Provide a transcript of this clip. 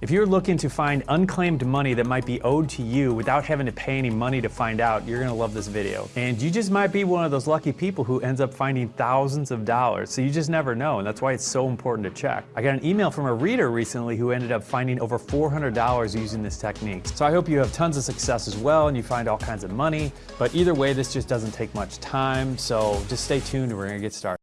If you're looking to find unclaimed money that might be owed to you without having to pay any money to find out, you're gonna love this video. And you just might be one of those lucky people who ends up finding thousands of dollars, so you just never know, and that's why it's so important to check. I got an email from a reader recently who ended up finding over $400 using this technique. So I hope you have tons of success as well and you find all kinds of money, but either way, this just doesn't take much time, so just stay tuned and we're gonna get started.